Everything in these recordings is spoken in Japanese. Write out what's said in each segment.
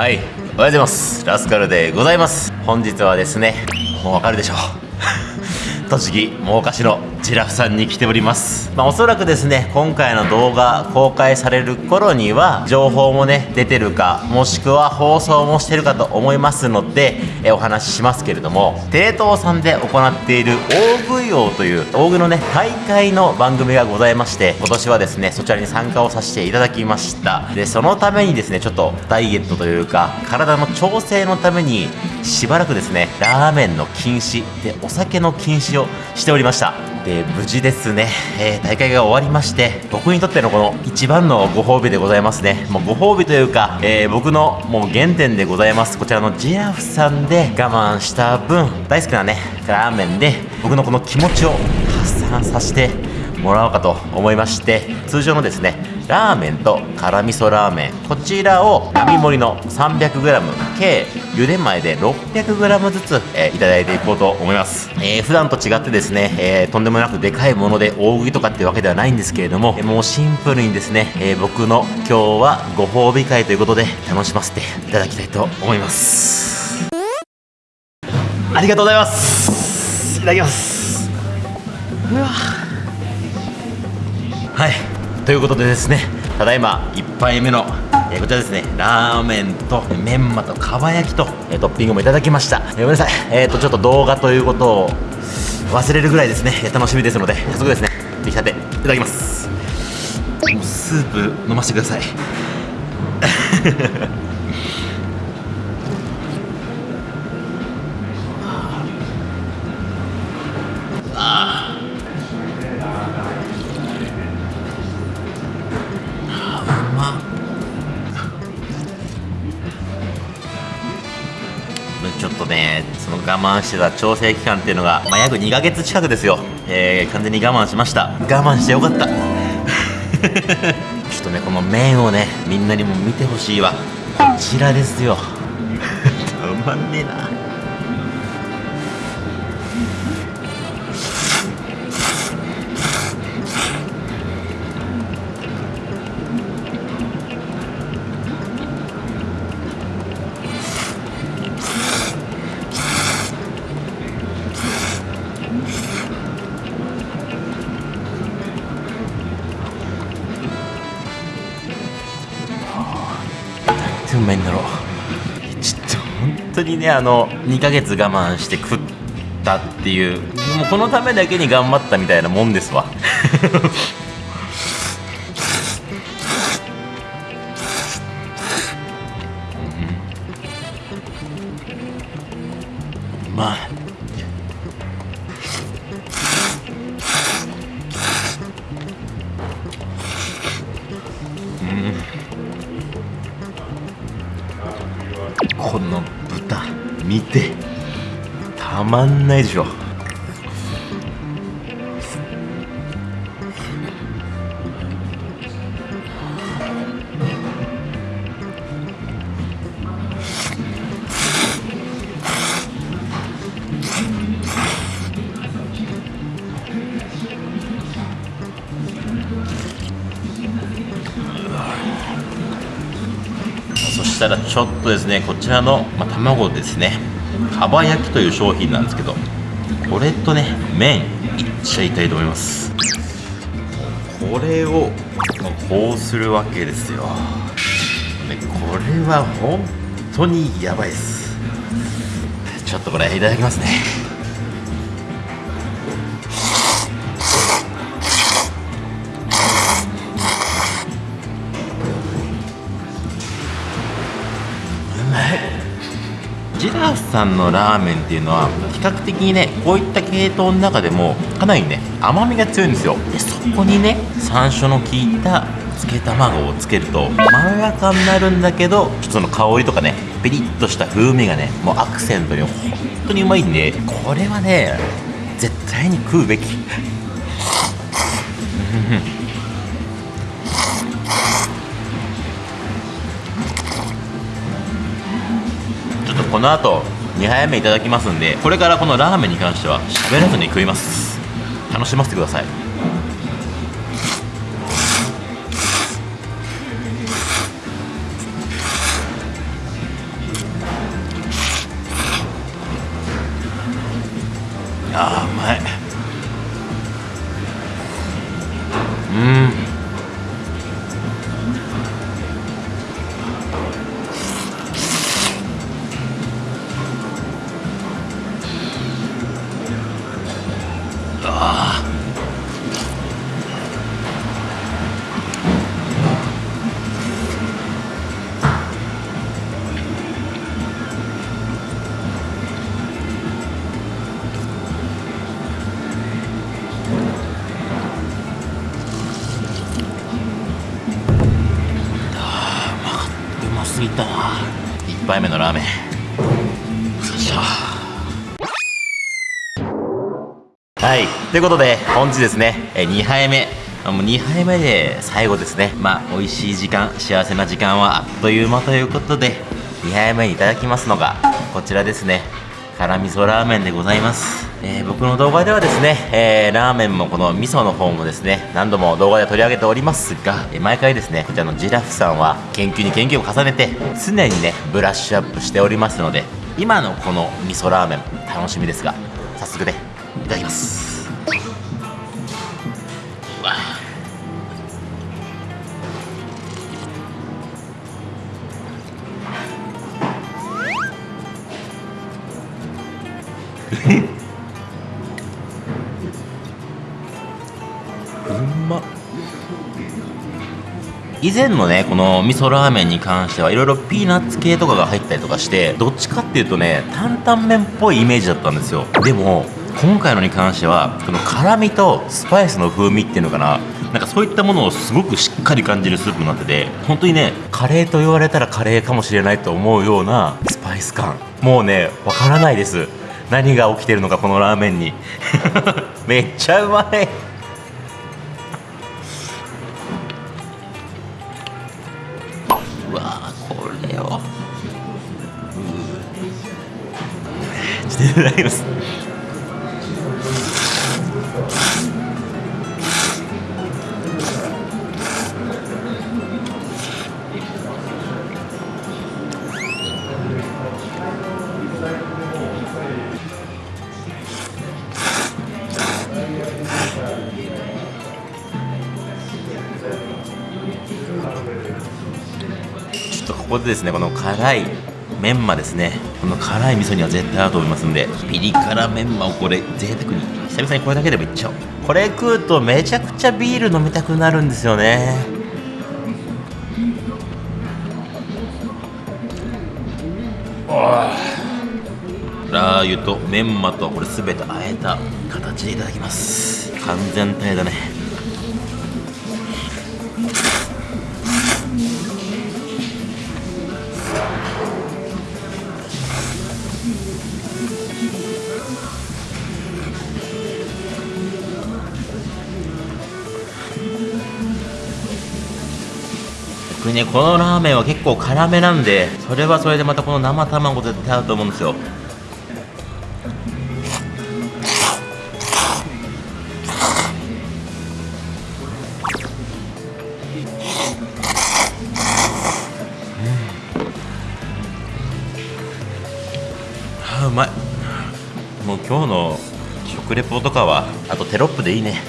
はいおはようございます。ラスカルでございます。本日はですねもうわかるでしょ。う 栃木真岡市のジラフさんに来ております、まあ、おそらくですね今回の動画公開される頃には情報もね出てるかもしくは放送もしてるかと思いますのでえお話ししますけれどもテレ東さんで行っている大食い王という大食いのね大会の番組がございまして今年はですねそちらに参加をさせていただきました。でそのためにですねちょっとダイエットというか体の調整のためにしばらくですねラーメンの禁止でお酒の禁止をしておりました。で無事ですね、えー大会が終わりまして僕にとってのこの一番のご褒美でございますね。もうご褒美というか、えー僕のもう原点でございます。こちらのジラフさんで我慢した分大好きなねラーメンで僕のこの気持ちを発散させてもらおうかと思いまして通常のですねラーメンと辛味噌ラーメン。こちらを並盛りの 300g 計茹で前で 600g ずつ、えーいただいていこうと思います、えー普段と違ってですね、えーとんでもなくでかいもので大食いとかってわけではないんですけれども、えーもうシンプルにですね、えー僕の今日はご褒美会ということで楽しませていただきたいと思います。ありがとうございます。いただきます。うわ。はい。ということでですねただいま1杯目の、えーこちらですねラーメンとメンマとかば焼きと、えートッピングもいただきました、えーごめんなさい。えっ、とちょっと動画ということを忘れるぐらいですね。えー楽しみですので早速ですね出来たていただきます。もうスープ飲ませてください 慢してた調整期間っていうのが、まあ、約2ヶ月近くですよ、えー完全に我慢しました。我慢してよかった。ちょっとねこの麺をねみんなにも見てほしいわ。こちらですよ。たまんねえな。にねあの2ヶ月我慢して食ったっていう。もうこのためだけに頑張ったみたいなもんですわ。まあまんないでしょ。そしたらちょっとですねこちらの、まあ、卵ですね。かば焼きという商品なんですけどこれとね麺いっちゃいたいと思います。これをまこうするわけですよ。でこれは本当にやばいです。ちょっとこれいただきますね。ジラフさんのラーメンっていうのは比較的にねこういった系統の中でもかなりね甘みが強いんですよ。でそこにね山椒の効いた漬け卵をつけるとまろやかになるんだけどちょっとその香りとかねピリッとした風味がねもうアクセントに本当にうまいんでこれはね絶対に食うべき。この後2杯目いただきますんでこれからこのラーメンに関しては喋らずに食います。楽しませてください。ということで本日ですね2杯目。もう2杯目で最後ですね。まあ美味しい時間幸せな時間はあっという間ということで2杯目にいただきますのがこちらですね。辛味噌ラーメンでございます、えー、僕の動画ではですね、えー、ラーメンもこの味噌の方もですね何度も動画で取り上げておりますが、えー、毎回ですねこちらのジラフさんは研究に研究を重ねて常にねブラッシュアップしておりますので今のこの味噌ラーメン楽しみですが早速ねいただきます。うん。ま以前のねこの味噌ラーメンに関してはいろいろピーナッツ系とかが入ったりとかしてどっちかっていうとね担々麺っぽいイメージだったんですよ。でも今回のに関してはこの辛みとスパイスの風味っていうのかな。なんかそういったものをすごくしっかり感じるスープになってて本当にねカレーと言われたらカレーかもしれないと思うようなスパイス感。もうねわからないです。何が起きてるのかこのラーメンに。めっちゃうまい。うわこれをちょっといただきますここでですねこの辛いメンマですね。この辛い味噌には絶対合うと思いますんでピリ辛メンマをこれ贅沢に久々にこれだけでもいっちゃおう。これ食うとめちゃくちゃビール飲みたくなるんですよね。ラー油とメンマとこれ全てあえた形でいただきます。完全体だね。ねこのラーメンは結構辛めなんでそれはそれでまたこの生卵絶対合うと思うんですよ。あうまい。もう今日の食レポとかはあとテロップでいいね。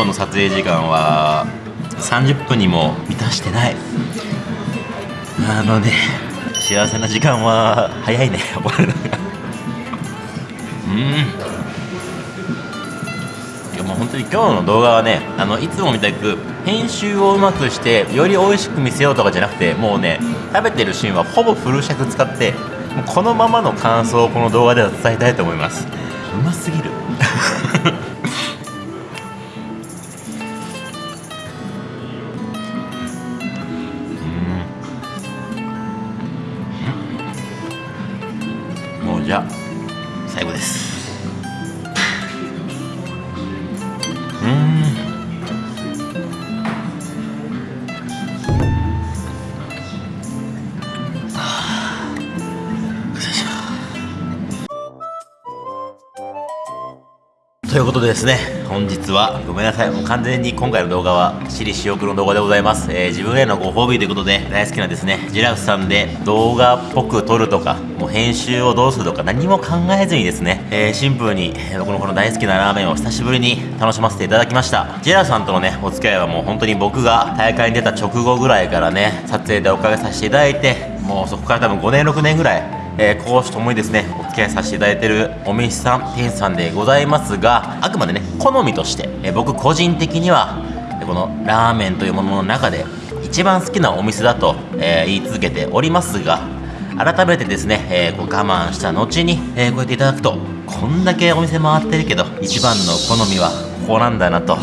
今日の撮影時間は30分にも満たしてない。あのね幸せな時間は早いね。終わるのが。うん。いやもう本当に今日の動画はねあのいつもみたく編集をうまくしてより美味しく見せようとかじゃなくてもうね食べてるシーンはほぼフル尺使ってもうこのままの感想をこの動画では伝えたいと思います。うますぎる。うということでですね本日はごめんなさいもう完全に今回の動画は私利私欲の動画でございます、えー、自分へのご褒美ということで大好きなですねジラフさんで動画っぽく撮るとかもう編集をどうするとか何も考えずにですね、えー、シンプルに僕のこの大好きなラーメンを久しぶりに楽しませていただきました。ジラフさんとのねお付き合いはもう本当に僕が大会に出た直後ぐらいからね撮影でおかげさせていただいてもうそこから多分5年6年ぐらいえー、講師ともにですね合いさせていただいてるお店さん店主さんでございますがあくまでね好みとして、え、僕個人的にはこのラーメンというものの中で一番好きなお店だと、えー、言い続けておりますが改めてですね、えー、こう我慢した後に、えー、こうやっていただくとこんだけお店回ってるけど一番の好みはここなんだなと、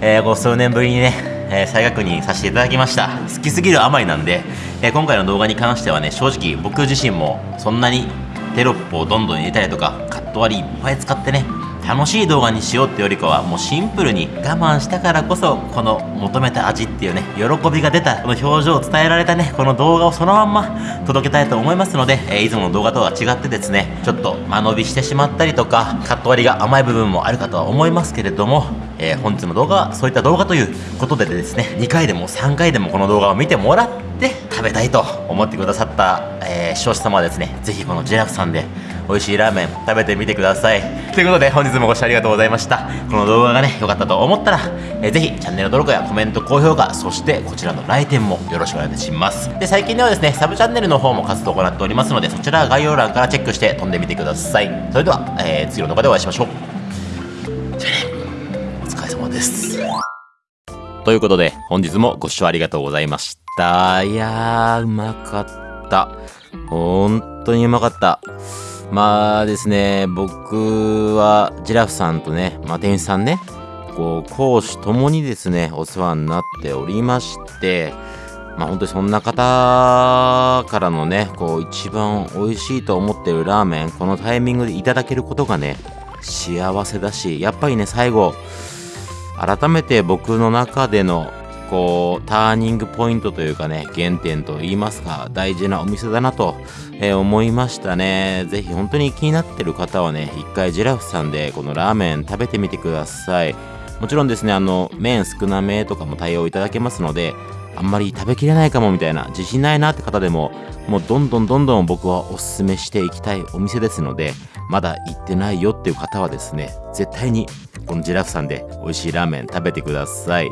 え、こう数年ぶりにねえー、再確認させていただきました。好きすぎるあまりなんで、えー、今回の動画に関してはね正直僕自身もそんなにテロップをどんどん入れたりとかカット割りいっぱい使ってね楽しい動画にしようってよりかはもうシンプルに我慢したからこそこの求めた味っていうね喜びが出たこの表情を伝えられたねこの動画をそのまんま届けたいと思いますので、えー、いつもの動画とは違ってですねちょっと間延びしてしまったりとかカット割りが甘い部分もあるかとは思いますけれども、えー、本日の動画はそういった動画ということでですね2回でも3回でもこの動画を見てもらって食べたいと思ってくださった、えー、視聴者様はですねぜひこのジェラフさんで美味しいラーメン食べてみてください。ということで本日もご視聴ありがとうございました。この動画がね良かったと思ったら、えー、ぜひチャンネル登録やコメント高評価そしてこちらの来店もよろしくお願いします。で最近ではですねサブチャンネルの方も活動を行っておりますのでそちら概要欄からチェックして飛んでみてください。それでは、えー、次の動画でお会いしましょう。ということで本日もご視聴ありがとうございました。いやーうまかった。本当にうまかった。まあですね、僕はジラフさんとね、まあ、店主さんね、こう、講師ともにですね、お世話になっておりまして、まあ本当にそんな方からのね、こう一番美味しいと思ってるラーメン、このタイミングでいただけることがね、幸せだし、やっぱりね、最後、改めて僕の中でのこうターニングポイントというかね原点と言いますか大事なお店だなと、えー、思いましたね。ぜひ本当に気になってる方はね一回ジラフさんでこのラーメン食べてみてください。もちろんですねあの麺少なめとかも対応いただけますのであんまり食べきれないかもみたいな自信ないなって方でももうどんどんどんどん僕はおすすめしていきたいお店ですのでまだ行ってないよっていう方はですね絶対にこのジラフさんで美味しいラーメン食べてください。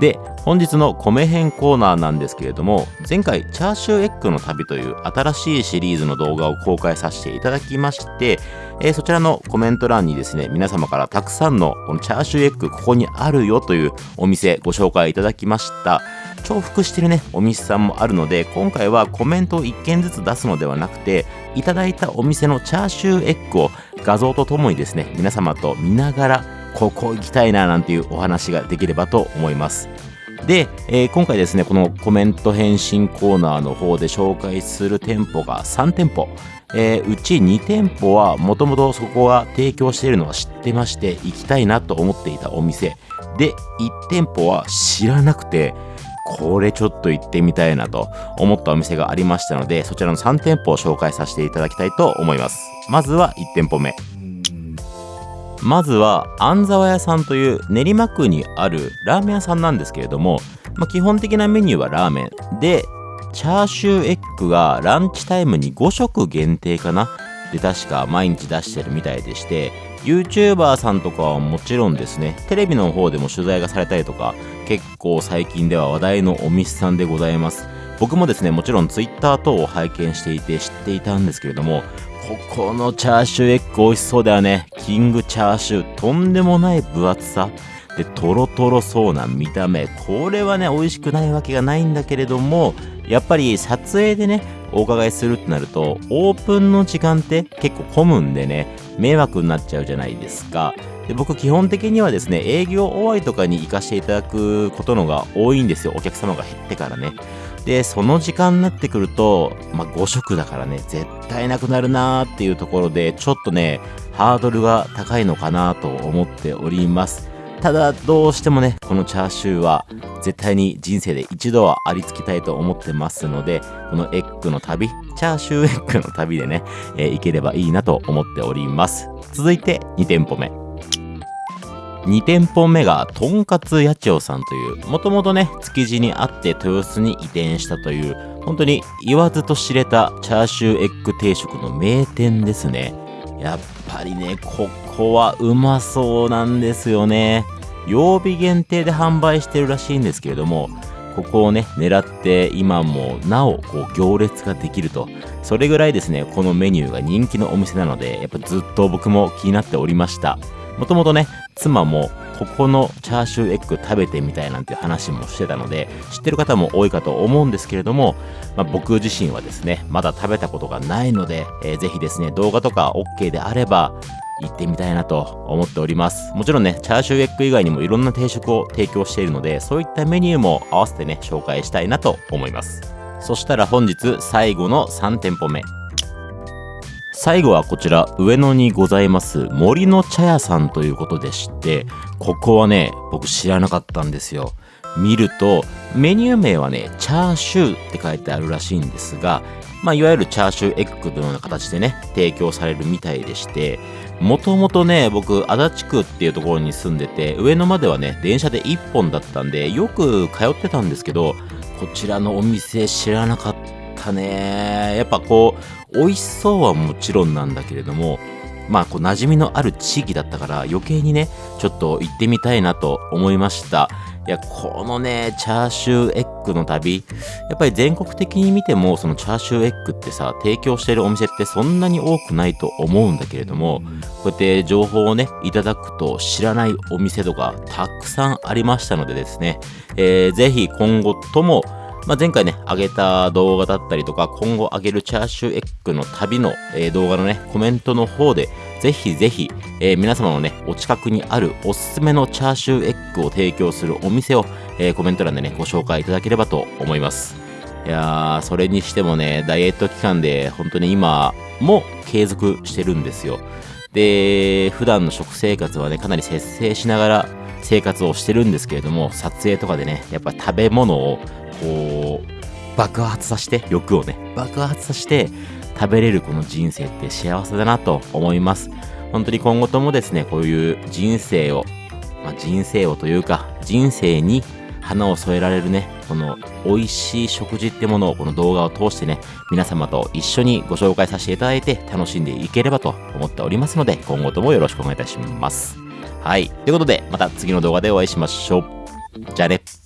で本日の米編コーナーなんですけれども前回チャーシューエッグの旅という新しいシリーズの動画を公開させていただきまして、えー、そちらのコメント欄にですね皆様からたくさんのこのチャーシューエッグここにあるよというお店ご紹介いただきました。重複してるねお店さんもあるので今回はコメントを1件ずつ出すのではなくていただいたお店のチャーシューエッグを画像とともにですね皆様と見ながらここ行きたいななんていうお話ができればと思います。で、えー、今回ですね、このコメント返信コーナーの方で紹介する店舗が3店舗。えー、うち2店舗はもともとそこが提供しているのは知ってまして行きたいなと思っていたお店。で、1店舗は知らなくて、これちょっと行ってみたいなと思ったお店がありましたので、そちらの3店舗を紹介させていただきたいと思います。まずは1店舗目。まずは安沢屋さんという練馬区にあるラーメン屋さんなんですけれども、まあ、基本的なメニューはラーメンでチャーシューエッグがランチタイムに5食限定かなで確か毎日出してるみたいでして YouTuber さんとかはもちろんですねテレビの方でも取材がされたりとか結構最近では話題のお店さんでございます僕もですねもちろん Twitter 等を拝見していて知っていたんですけれどもここのチャーシューエッグ美味しそうだよね。キングチャーシュー。とんでもない分厚さ。で、トロトロそうな見た目。これはね、美味しくないわけがないんだけれども、やっぱり撮影でね、お伺いするってなると、オープンの時間って結構混むんでね、迷惑になっちゃうじゃないですか。で僕基本的にはですね、営業終わりとかに行かせていただくことのが多いんですよ。お客様が減ってからね。で、その時間になってくると、まあ、5食だからね、絶対なくなるなーっていうところで、ちょっとね、ハードルが高いのかなと思っております。ただ、どうしてもね、このチャーシューは、絶対に人生で一度はありつきたいと思ってますので、このエッグの旅、チャーシューエッグの旅でね、えー、行ければいいなと思っております。続いて、2店舗目。2店舗目がとんかつ八千代さんというもともとね築地にあって豊洲に移転したという本当に言わずと知れたチャーシューエッグ定食の名店ですねやっぱりねここはうまそうなんですよね曜日限定で販売してるらしいんですけれどもここをね狙って今もなおこう行列ができると。それぐらいですねこのメニューが人気のお店なのでやっぱずっと僕も気になっておりました。もともとね妻もここのチャーシューエッグ食べてみたいなんて話もしてたので知ってる方も多いかと思うんですけれども、まあ、僕自身はですねまだ食べたことがないので、えー、ぜひですね動画とか OK であれば行ってみたいなと思っております。もちろんねチャーシューエッグ以外にもいろんな定食を提供しているのでそういったメニューも合わせてね紹介したいなと思います。そしたら本日最後の3店舗目。最後はこちら上野にございます森の茶屋さんということでしてここはね僕知らなかったんですよ。見るとメニュー名はねチャーシューって書いてあるらしいんですがまあ、いわゆるチャーシューエッグのような形でね提供されるみたいでしてもともとね僕足立区っていうところに住んでて上野まではね電車で1本だったんでよく通ってたんですけどこちらのお店知らなかったね。やっぱこう美味しそうはもちろんなんだけれどもまあこう馴染みのある地域だったから余計にねちょっと行ってみたいなと思いました。いやこのねチャーシューエッグの旅やっぱり全国的に見てもそのチャーシューエッグってさ提供してるお店ってそんなに多くないと思うんだけれどもこうやって情報をねいただくと知らないお店とかたくさんありましたのでですね、えー、ぜひ今後ともまあ、前回ね、上げた動画だったりとか、今後上げるチャーシューエッグの旅の、えー、動画のね、コメントの方で、ぜひぜひ、えー、皆様のね、お近くにあるおすすめのチャーシューエッグを提供するお店を、えー、コメント欄でね、ご紹介いただければと思います。いやー、それにしてもね、ダイエット期間で本当に今も継続してるんですよ。で、普段の食生活はね、かなり節制しながら生活をしてるんですけれども、撮影とかでね、やっぱ食べ物をこう爆発させて欲をね爆発させて食べれるこの人生って幸せだなと思います。本当に今後ともですねこういう人生を、まあ、人生をというか人生に花を添えられるねこの美味しい食事ってものをこの動画を通してね皆様と一緒にご紹介させていただいて楽しんでいければと思っておりますので今後ともよろしくお願いいたします。はい。ということでまた次の動画でお会いしましょう。じゃあね。